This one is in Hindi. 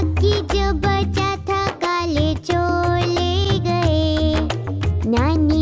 जो बचा था काले चोले गए। नानी